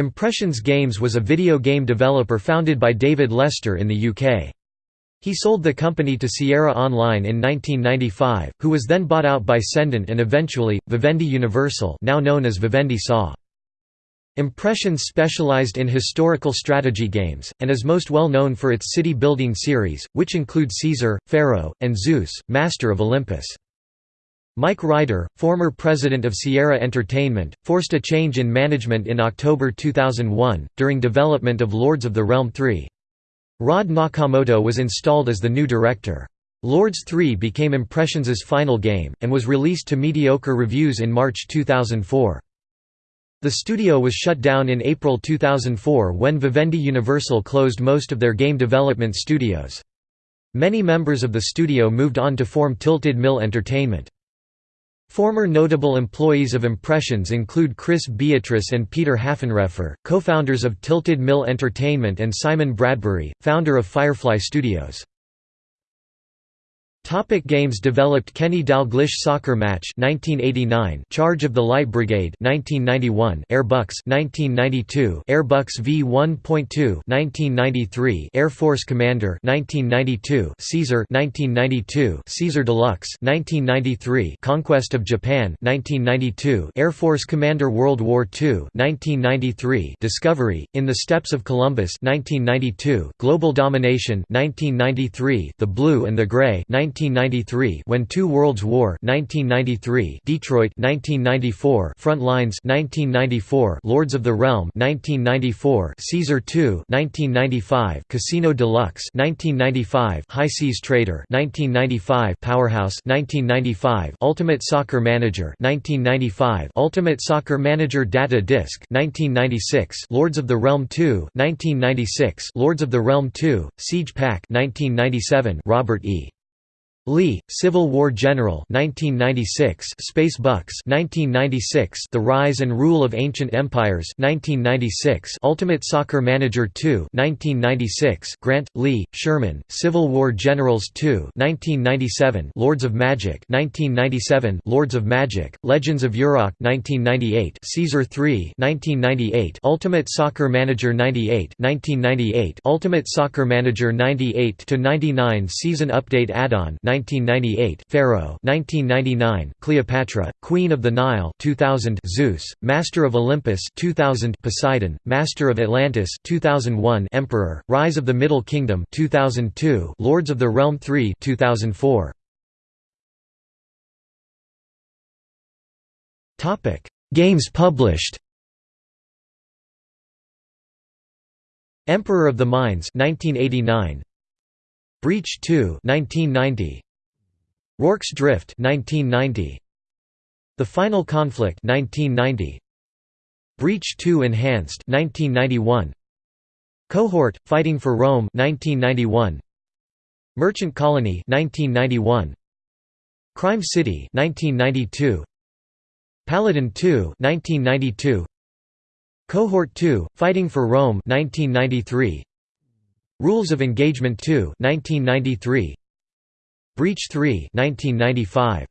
Impressions Games was a video game developer founded by David Lester in the UK. He sold the company to Sierra Online in 1995, who was then bought out by Cendant and eventually, Vivendi Universal now known as Vivendi SA. Impressions specialized in historical strategy games, and is most well known for its city-building series, which include Caesar, Pharaoh, and Zeus, Master of Olympus. Mike Ryder, former president of Sierra Entertainment, forced a change in management in October 2001, during development of Lords of the Realm 3. Rod Nakamoto was installed as the new director. Lords 3 became Impressions' final game, and was released to mediocre reviews in March 2004. The studio was shut down in April 2004 when Vivendi Universal closed most of their game development studios. Many members of the studio moved on to form Tilted Mill Entertainment. Former notable employees of Impressions include Chris Beatrice and Peter Haffenreffer, co-founders of Tilted Mill Entertainment and Simon Bradbury, founder of Firefly Studios. Topic games developed Kenny Dalglish Soccer Match 1989 Charge of the Light Brigade 1991 Airbucks 1992 Airbucks V1.2 1993 Air Force Commander 1992 Caesar 1992 Caesar Deluxe 1993 Conquest of Japan 1992 Air Force Commander World War II 1993 Discovery in the Steps of Columbus 1992 Global Domination 1993 The Blue and the Gray 1993 When Two Worlds War 1993 Detroit 1994 Front Lines 1994 Lords of the Realm 1994 Caesar 2 1995 Casino Deluxe 1995 High Seas Trader 1995 Powerhouse 1995 Ultimate Soccer Manager 1995 Ultimate Soccer Manager Data Disc 1996 Lords of the Realm 2 1996 Lords of the Realm 2 Siege Pack 1997 Robert E Lee, Civil War General 1996, Space Bucks 1996, The Rise and Rule of Ancient Empires 1996, Ultimate Soccer Manager 2 1996, Grant, Lee, Sherman, Civil War Generals 2 1997, Lords of Magic 1997, Lords of Magic, Legends of Urak 1998, Caesar 3 1998, Ultimate Soccer Manager 98 1998, Ultimate Soccer Manager 98 to 99 Season Update Add-on 1998, Pharaoh 1999, Cleopatra, Queen of the Nile 2000, Zeus, Master of Olympus 2000, Poseidon, Master of Atlantis 2001, Emperor, Rise of the Middle Kingdom 2002, Lords of the Realm 3 2004. Topic: Games published. Emperor of the Mines 1989 Breach 2 1990 Rorke's Drift 1990 The Final Conflict 1990 Breach 2 Enhanced 1991 Cohort Fighting for Rome 1991 Merchant Colony 1991 Crime City 1992 Paladin 2 1992 Cohort 2 Fighting for Rome 1993 Rules of Engagement 2 1993 Breach 3 1995